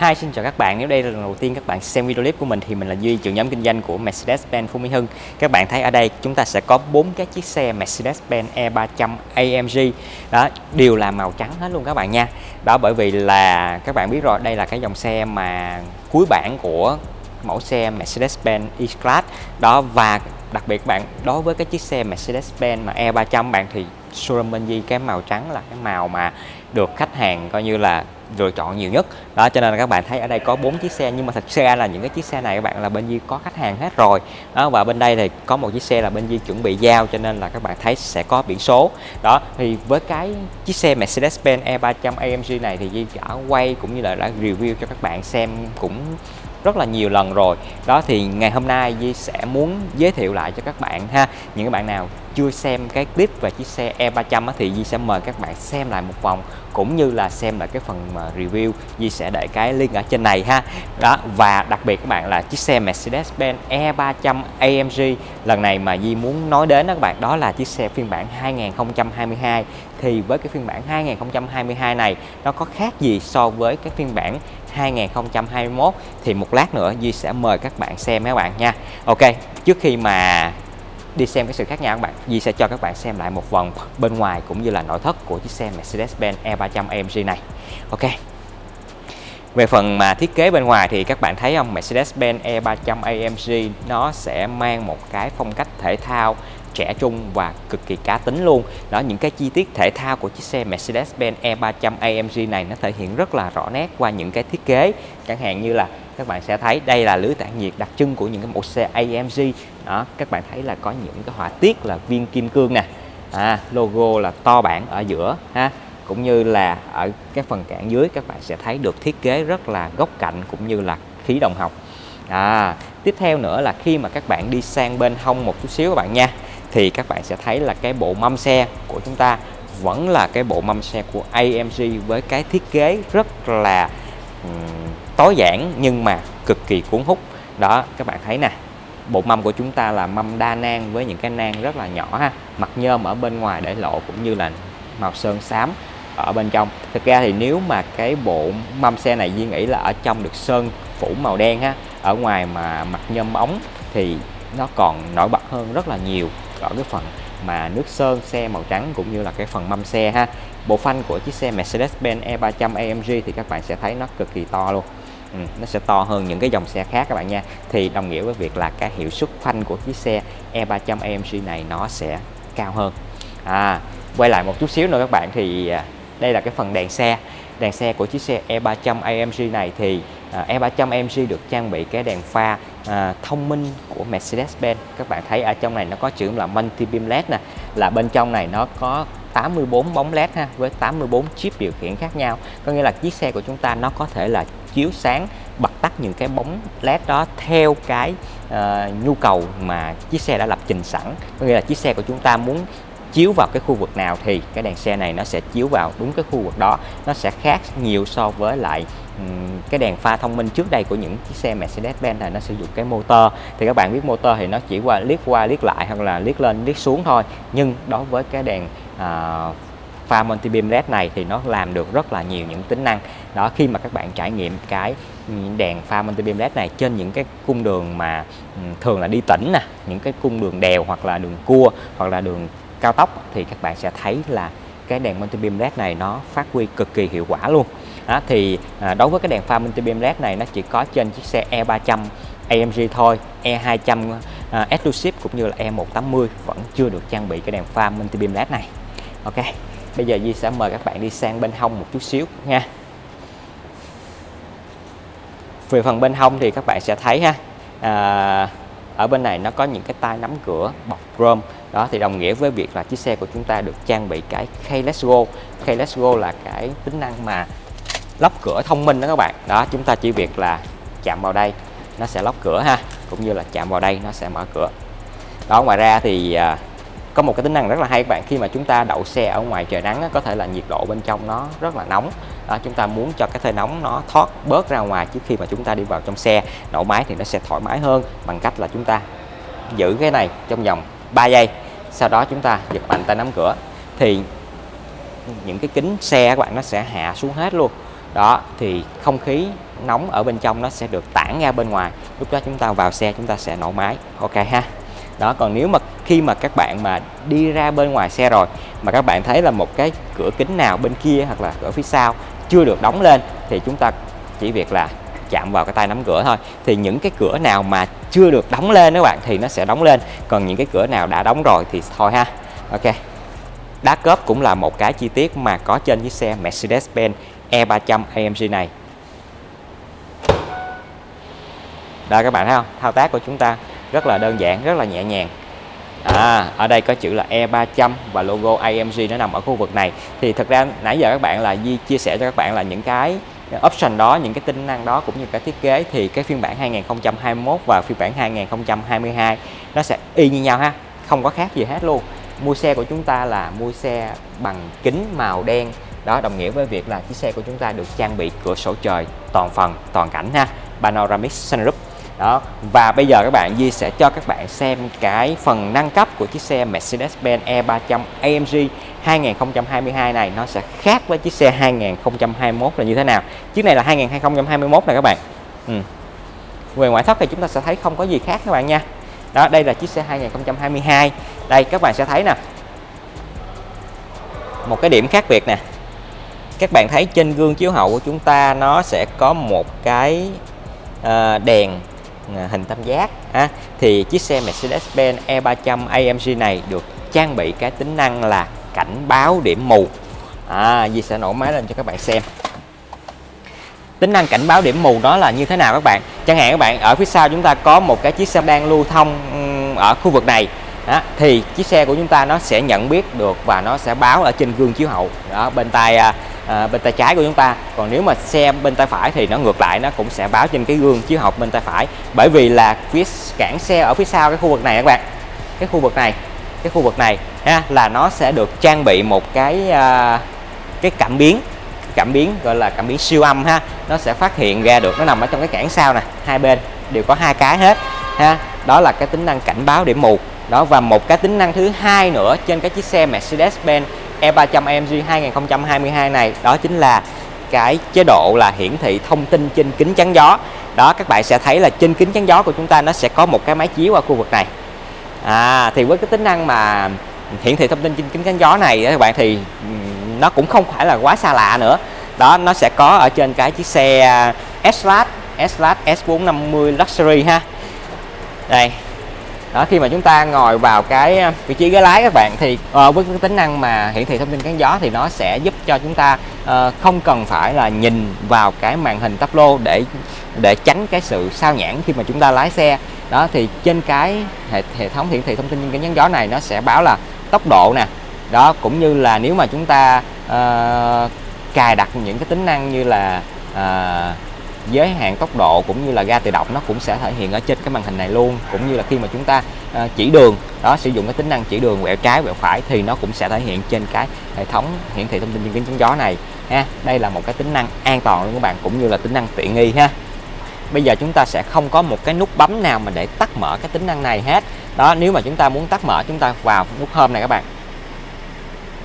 Hi, xin chào các bạn. Nếu đây là lần đầu tiên các bạn xem video clip của mình thì mình là Duy, trưởng nhóm kinh doanh của Mercedes-Benz Phú Mỹ Hưng. Các bạn thấy ở đây chúng ta sẽ có bốn cái chiếc xe Mercedes-Benz E300 AMG. Đó, đều là màu trắng hết luôn các bạn nha. Đó bởi vì là các bạn biết rồi, đây là cái dòng xe mà cuối bản của mẫu xe Mercedes-Benz E-Class. Đó và đặc biệt bạn đối với cái chiếc xe Mercedes-Benz mà E300 bạn thì showroom cái màu trắng là cái màu mà được khách hàng coi như là lựa chọn nhiều nhất. Đó, cho nên là các bạn thấy ở đây có bốn chiếc xe, nhưng mà thật ra là những cái chiếc xe này các bạn là bên Di có khách hàng hết rồi. Đó, và bên đây thì có một chiếc xe là bên Di chuẩn bị giao, cho nên là các bạn thấy sẽ có biển số. Đó, thì với cái chiếc xe Mercedes-Benz E300 AMG này thì Di đã quay cũng như là đã review cho các bạn xem cũng rất là nhiều lần rồi. Đó, thì ngày hôm nay Di sẽ muốn giới thiệu lại cho các bạn ha. Những các bạn nào chưa xem cái clip về chiếc xe E300 thì Di sẽ mời các bạn xem lại một vòng, cũng như là xem lại cái phần mà review. Di sẽ để cái link ở trên này ha. Đó, và đặc biệt các bạn là chiếc xe Mercedes-Benz E300 AMG lần này mà Di muốn nói đến đó các bạn, đó là chiếc xe phiên bản 2022 thì với cái phiên bản 2022 này, nó có khác gì so với cái phiên bản 2021 thì một lát nữa Duy sẽ mời các bạn xem các bạn nha. Ok, trước khi mà đi xem cái sự khác nhau các bạn, Duy sẽ cho các bạn xem lại một vòng bên ngoài cũng như là nội thất của chiếc xe Mercedes-Benz E300 AMG này. Ok. Về phần mà thiết kế bên ngoài thì các bạn thấy không? Mercedes-Benz E300 AMG nó sẽ mang một cái phong cách thể thao trẻ trung và cực kỳ cá tính luôn. Đó những cái chi tiết thể thao của chiếc xe Mercedes-Benz E300 AMG này nó thể hiện rất là rõ nét qua những cái thiết kế. Chẳng hạn như là các bạn sẽ thấy đây là lưới tản nhiệt đặc trưng của những cái mẫu xe AMG đó các bạn thấy là có những cái họa tiết là viên kim cương nè. À, logo là to bản ở giữa ha. Cũng như là ở cái phần cản dưới các bạn sẽ thấy được thiết kế rất là góc cạnh cũng như là khí đồng học. À, tiếp theo nữa là khi mà các bạn đi sang bên hông một chút xíu các bạn nha thì các bạn sẽ thấy là cái bộ mâm xe của chúng ta vẫn là cái bộ mâm xe của AMG với cái thiết kế rất là um, tối giản nhưng mà cực kỳ cuốn hút. Đó các bạn thấy nè bộ mâm của chúng ta là mâm đa nang với những cái nang rất là nhỏ ha mặt nhôm ở bên ngoài để lộ cũng như là màu sơn xám ở bên trong. Thực ra thì nếu mà cái bộ mâm xe này Duy nghĩ là ở trong được sơn phủ màu đen ha ở ngoài mà mặt nhôm ống thì nó còn nổi bật hơn rất là nhiều ở cái phần mà nước sơn xe màu trắng cũng như là cái phần mâm xe ha. Bộ phanh của chiếc xe Mercedes-Benz E300 AMG thì các bạn sẽ thấy nó cực kỳ to luôn. Ừ, nó sẽ to hơn những cái dòng xe khác các bạn nha. Thì đồng nghĩa với việc là cái hiệu suất phanh của chiếc xe E300 AMG này nó sẽ cao hơn. À quay lại một chút xíu nữa các bạn thì à, đây là cái phần đèn xe. Đèn xe của chiếc xe E300 AMG này thì à, E300 AMG được trang bị cái đèn pha à, thông minh của Mercedes-Benz. Các bạn thấy ở trong này nó có chữ là multi beam led nè là bên trong này nó có 84 bóng led ha với 84 chip điều khiển khác nhau. Có nghĩa là chiếc xe của chúng ta nó có thể là chiếu sáng bật tắt những cái bóng led đó theo cái uh, nhu cầu mà chiếc xe đã lập trình sẵn. Có nghĩa là chiếc xe của chúng ta muốn chiếu vào cái khu vực nào thì cái đèn xe này nó sẽ chiếu vào đúng cái khu vực đó. Nó sẽ khác nhiều so với lại cái đèn pha thông minh trước đây của những chiếc xe Mercedes-Benz này nó sử dụng cái motor. Thì các bạn biết motor thì nó chỉ qua liếc qua liếc lại hoặc là liếc lên liếc xuống thôi. Nhưng đối với cái đèn à, pha multi beam led này thì nó làm được rất là nhiều những tính năng. Đó khi mà các bạn trải nghiệm cái đèn pha multi beam led này trên những cái cung đường mà thường là đi tỉnh nè những cái cung đường đèo hoặc là đường cua hoặc là đường cao tốc thì các bạn sẽ thấy là cái đèn multi beam led này nó phát huy cực kỳ hiệu quả luôn. Đó, thì à, đối với cái đèn pha multi beam led này nó chỉ có trên chiếc xe E300 AMG thôi E200 à, Exclusive cũng như là E180 vẫn chưa được trang bị cái đèn pha multi beam led này. Ok bây giờ Di sẽ mời các bạn đi sang bên hông một chút xíu nha. Về phần bên hông thì các bạn sẽ thấy ha à, ở bên này nó có những cái tay nắm cửa bọc chrome đó thì đồng nghĩa với việc là chiếc xe của chúng ta được trang bị cái keyless Go. Keyless Go là cái tính năng mà lóc cửa thông minh đó các bạn. Đó chúng ta chỉ việc là chạm vào đây nó sẽ lóc cửa ha cũng như là chạm vào đây nó sẽ mở cửa. Đó ngoài ra thì à, có một cái tính năng rất là hay các bạn khi mà chúng ta đậu xe ở ngoài trời nắng có thể là nhiệt độ bên trong nó rất là nóng. Đó, chúng ta muốn cho cái hơi nóng nó thoát bớt ra ngoài trước khi mà chúng ta đi vào trong xe nổ máy thì nó sẽ thoải mái hơn bằng cách là chúng ta giữ cái này trong vòng 3 giây. Sau đó chúng ta giật mạnh tay nắm cửa. Thì những cái kính xe các bạn nó sẽ hạ xuống hết luôn. Đó, thì không khí nóng ở bên trong nó sẽ được tản ra bên ngoài. Lúc đó chúng ta vào xe, chúng ta sẽ nổ máy. Ok ha. Đó, còn nếu mà khi mà các bạn mà đi ra bên ngoài xe rồi, mà các bạn thấy là một cái cửa kính nào bên kia hoặc là ở phía sau chưa được đóng lên, thì chúng ta chỉ việc là chạm vào cái tay nắm cửa thôi. Thì những cái cửa nào mà chưa được đóng lên các bạn thì nó sẽ đóng lên. Còn những cái cửa nào đã đóng rồi thì thôi ha. Ok. Đá cớp cũng là một cái chi tiết mà có trên chiếc xe Mercedes-Benz E300 AMG này. Đây các bạn thấy không? Thao tác của chúng ta rất là đơn giản rất là nhẹ nhàng. À, ở đây có chữ là E300 và logo AMG nó nằm ở khu vực này. Thì thật ra nãy giờ các bạn là Di chia sẻ cho các bạn là những cái option đó, những cái tính năng đó cũng như cái thiết kế thì cái phiên bản 2021 và phiên bản 2022 nó sẽ y như nhau ha. Không có khác gì hết luôn. Mua xe của chúng ta là mua xe bằng kính màu đen. Đó, đồng nghĩa với việc là chiếc xe của chúng ta được trang bị cửa sổ trời toàn phần, toàn cảnh ha. Panoramic sunroof đó. Và bây giờ các bạn Di sẽ cho các bạn xem cái phần nâng cấp của chiếc xe Mercedes-Benz E300 AMG 2022 này nó sẽ khác với chiếc xe 2021 là như thế nào. Chiếc này là 2021 này các bạn. Ừ. về ngoại thất thì chúng ta sẽ thấy không có gì khác các bạn nha. Đó đây là chiếc xe 2022 đây các bạn sẽ thấy nè. Một cái điểm khác biệt nè. Các bạn thấy trên gương chiếu hậu của chúng ta nó sẽ có một cái uh, đèn À, hình tam giác ha. thì chiếc xe Mercedes-Benz E300 AMG này được trang bị cái tính năng là cảnh báo điểm mù. À, Di sẽ nổ máy lên cho các bạn xem. Tính năng cảnh báo điểm mù đó là như thế nào các bạn? Chẳng hạn các bạn ở phía sau chúng ta có một cái chiếc xe đang lưu thông ở khu vực này đó, thì chiếc xe của chúng ta nó sẽ nhận biết được và nó sẽ báo ở trên gương chiếu hậu. Đó bên tay à, à, bên tay trái của chúng ta. Còn nếu mà xe bên tay phải thì nó ngược lại nó cũng sẽ báo trên cái gương chiếu hậu bên tay phải. Bởi vì là phía cản xe ở phía sau cái khu vực này các bạn. Cái khu vực này cái khu vực này ha, là nó sẽ được trang bị một cái à, cái cảm biến cảm biến gọi là cảm biến siêu âm ha. Nó sẽ phát hiện ra được nó nằm ở trong cái cản sau nè hai bên đều có hai cái hết ha. Đó là cái tính năng cảnh báo điểm mù. Đó và một cái tính năng thứ hai nữa trên cái chiếc xe Mercedes-Benz E300 AMG 2022 này, đó chính là cái chế độ là hiển thị thông tin trên kính chắn gió. Đó, các bạn sẽ thấy là trên kính chắn gió của chúng ta nó sẽ có một cái máy chiếu ở khu vực này. À thì với cái tính năng mà hiển thị thông tin trên kính chắn gió này các bạn, thì nó cũng không phải là quá xa lạ nữa. Đó, nó sẽ có ở trên cái chiếc xe S-Class S-Class S450 Luxury ha. Đây đó khi mà chúng ta ngồi vào cái à, vị trí ghế lái các bạn thì uh, với cái tính năng mà hiển thị thông tin cán gió thì nó sẽ giúp cho chúng ta uh, không cần phải là nhìn vào cái màn hình tắp lô để để tránh cái sự sao nhãn khi mà chúng ta lái xe. Đó thì trên cái hệ, hệ thống hiển thị thông tin cán gió này nó sẽ báo là tốc độ nè. Đó cũng như là nếu mà chúng ta uh, cài đặt những cái tính năng như là uh, giới hạn tốc độ cũng như là ga tự động nó cũng sẽ thể hiện ở trên cái màn hình này luôn. Cũng như là khi mà chúng ta ờ, chỉ đường, đó, sử dụng cái tính năng chỉ đường quẹo trái, quẹo phải thì nó cũng sẽ thể hiện trên cái hệ thống hiển thị thông tin trên kính chắn gió này, ha. Đây là một cái tính năng an toàn luôn các bạn, cũng như là tính năng tiện nghi, ha. Bây giờ chúng ta sẽ không có một cái nút bấm nào mà để tắt mở cái tính năng này hết. Đó, nếu mà chúng ta muốn tắt mở, chúng ta vào nút home này các bạn.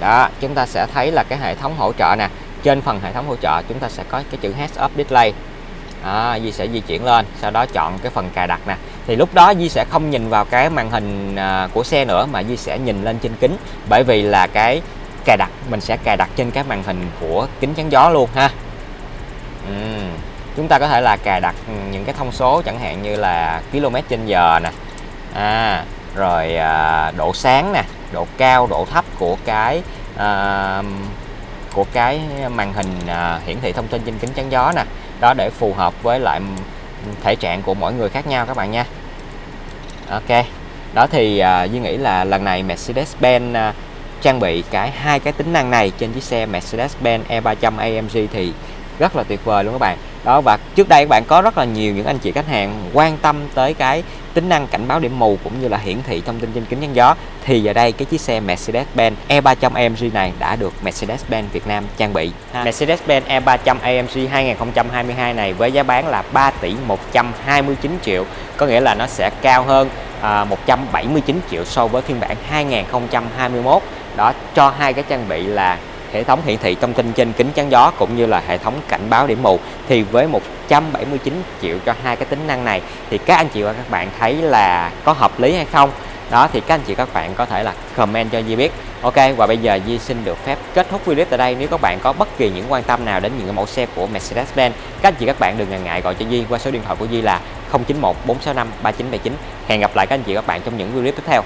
Đó, chúng ta sẽ thấy là cái hệ thống hỗ trợ nè. Trên phần hệ thống hỗ trợ, chúng ta sẽ có cái chữ heads up display À, đó, Di sẽ di chuyển lên sau đó chọn cái phần cài đặt nè. Thì lúc đó Di sẽ không nhìn vào cái màn hình à, của xe nữa mà Di sẽ nhìn lên trên kính. Bởi vì là cái cài đặt mình sẽ cài đặt trên cái màn hình của kính chắn gió luôn ha. Uhm. chúng ta có thể là cài đặt những cái thông số chẳng hạn như là km trên giờ nè. À, rồi à, độ sáng nè độ cao độ thấp của cái à, của cái màn hình à, hiển thị thông tin trên kính chắn gió nè đó để phù hợp với lại thể trạng của mỗi người khác nhau các bạn nha. Ok đó thì uh, Duy nghĩ là lần này Mercedes-Benz uh, trang bị cái hai cái tính năng này trên chiếc xe Mercedes-Benz E300 AMG thì rất là tuyệt vời luôn các bạn. Đó và trước đây các bạn có rất là nhiều những anh chị khách hàng quan tâm tới cái tính năng cảnh báo điểm mù cũng như là hiển thị thông tin trên kính chắn gió thì giờ đây cái chiếc xe Mercedes-Benz E300 AMG này đã được Mercedes-Benz Việt Nam trang bị. Mercedes-Benz E300 AMG 2022 này với giá bán là 3 tỷ 129 triệu có nghĩa là nó sẽ cao hơn à, 179 triệu so với phiên bản 2021 đó cho hai cái trang bị là hệ thống hiển thị thông tin trên kính chắn gió cũng như là hệ thống cảnh báo điểm mù. Thì với 179 triệu cho hai cái tính năng này, thì các anh chị và các bạn thấy là có hợp lý hay không? Đó, thì các anh chị các bạn có thể là comment cho Di biết. Ok, và bây giờ Di xin được phép kết thúc video tại đây. Nếu các bạn có bất kỳ những quan tâm nào đến những mẫu xe của Mercedes-Benz, các anh chị các bạn đừng ngần ngại gọi cho Di qua số điện thoại của Di là 091 465 3979 hẹn gặp lại các anh chị các bạn trong những video tiếp theo.